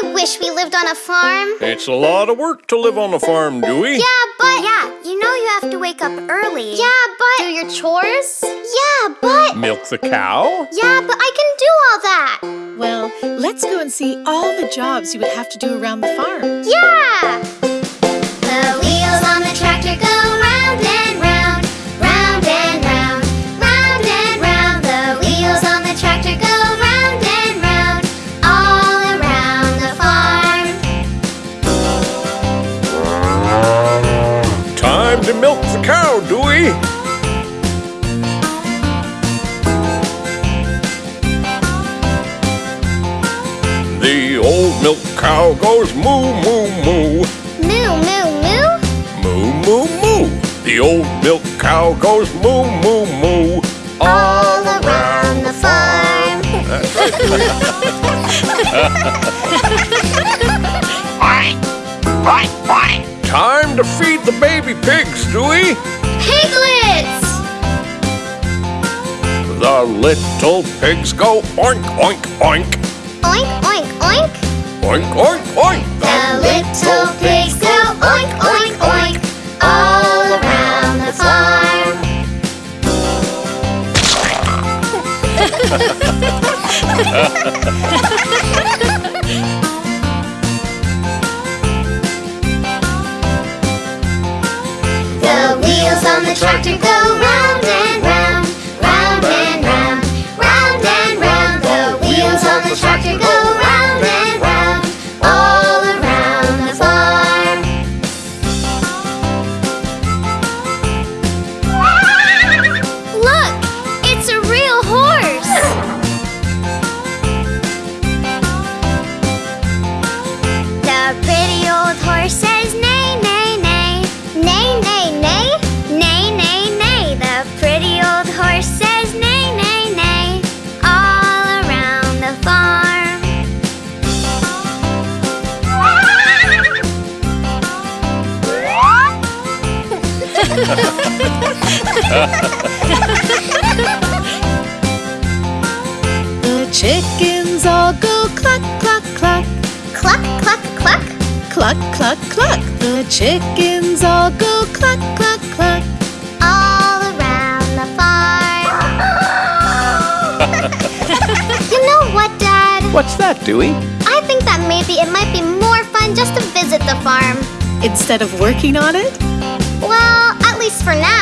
I wish we lived on a farm. It's a lot of work to live on a farm, Dewey. Yeah, but Yeah, you know you have to wake up early. yeah, but Do your chores? yeah, but Milk the cow? yeah, but I can do all that. Well, let's go and see all the jobs you would have to do around the farm. Yeah. The cow goes moo, moo, moo. Moo, moo, moo. Moo, moo, moo. The old milk cow goes moo, moo, moo. All around the farm. That's right, Time to feed the baby pigs, Dewey. Piglets! The little pigs go oink, oink, oink. Oink, oink, oink. Oink, oink, oink. The little pigs go oink, oink, oink. All around the farm. The wheels on the tractor go The chickens all go cluck, cluck, cluck, Cluck, cluck, cluck. cluck, cluck, cluck. The chickens all go cluck, cluck, cluck. all around the farm. you know what, Dad? What's that, Dewey? I think that maybe it might be more fun just to visit the farm. Instead of working on it, Well, at least for now.